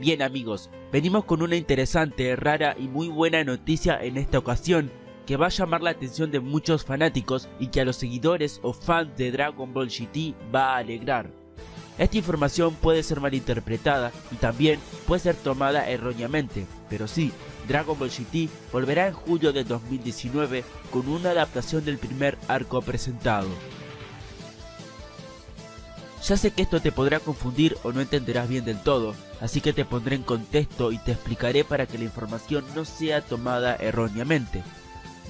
Bien amigos, venimos con una interesante, rara y muy buena noticia en esta ocasión que va a llamar la atención de muchos fanáticos y que a los seguidores o fans de Dragon Ball GT va a alegrar. Esta información puede ser malinterpretada y también puede ser tomada erróneamente, pero sí, Dragon Ball GT volverá en julio de 2019 con una adaptación del primer arco presentado. Ya sé que esto te podrá confundir o no entenderás bien del todo, así que te pondré en contexto y te explicaré para que la información no sea tomada erróneamente.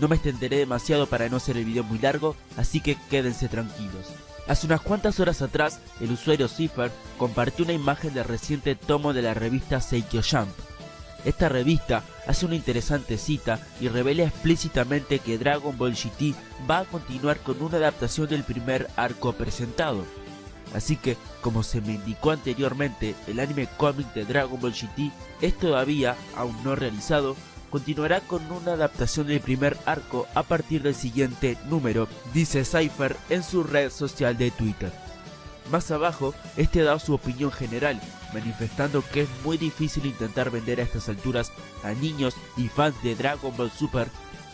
No me extenderé demasiado para no hacer el video muy largo, así que quédense tranquilos. Hace unas cuantas horas atrás, el usuario Cipher compartió una imagen del reciente tomo de la revista Seikyo Jump. Esta revista hace una interesante cita y revela explícitamente que Dragon Ball GT va a continuar con una adaptación del primer arco presentado. Así que, como se me indicó anteriormente, el anime cómic de Dragon Ball GT es todavía, aún no realizado, continuará con una adaptación del primer arco a partir del siguiente número, dice Cypher en su red social de Twitter. Más abajo, este da su opinión general, manifestando que es muy difícil intentar vender a estas alturas a niños y fans de Dragon Ball Super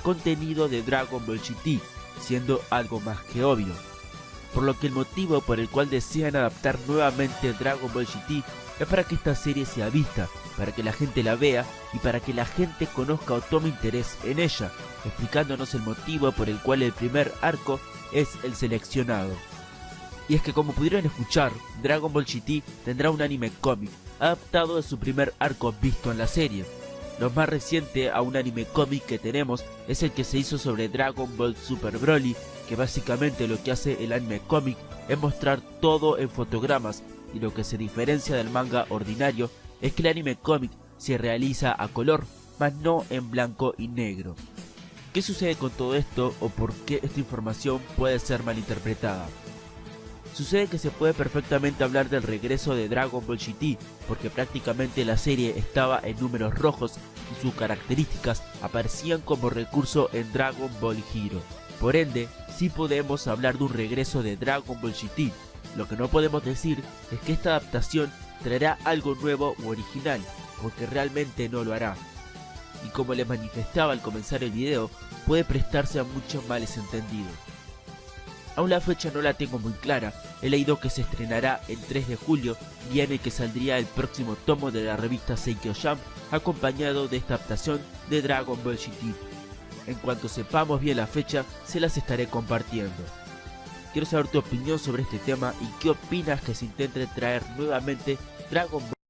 contenido de Dragon Ball GT, siendo algo más que obvio por lo que el motivo por el cual desean adaptar nuevamente Dragon Ball GT es para que esta serie sea vista, para que la gente la vea y para que la gente conozca o tome interés en ella, explicándonos el motivo por el cual el primer arco es el seleccionado. Y es que como pudieron escuchar, Dragon Ball GT tendrá un anime cómic, adaptado de su primer arco visto en la serie. Lo más reciente a un anime cómic que tenemos es el que se hizo sobre Dragon Ball Super Broly que básicamente lo que hace el anime cómic es mostrar todo en fotogramas y lo que se diferencia del manga ordinario es que el anime cómic se realiza a color, mas no en blanco y negro. ¿Qué sucede con todo esto o por qué esta información puede ser malinterpretada? Sucede que se puede perfectamente hablar del regreso de Dragon Ball GT, porque prácticamente la serie estaba en números rojos sus características aparecían como recurso en Dragon Ball Hero. Por ende, sí podemos hablar de un regreso de Dragon Ball GT. Lo que no podemos decir es que esta adaptación traerá algo nuevo u original, porque realmente no lo hará. Y como les manifestaba al comenzar el video, puede prestarse a muchos males entendidos. Aún la fecha no la tengo muy clara, he leído que se estrenará el 3 de julio, día en el que saldría el próximo tomo de la revista Seikyo Jump, acompañado de esta adaptación de Dragon Ball GT. En cuanto sepamos bien la fecha, se las estaré compartiendo. Quiero saber tu opinión sobre este tema y qué opinas que se intente traer nuevamente Dragon Ball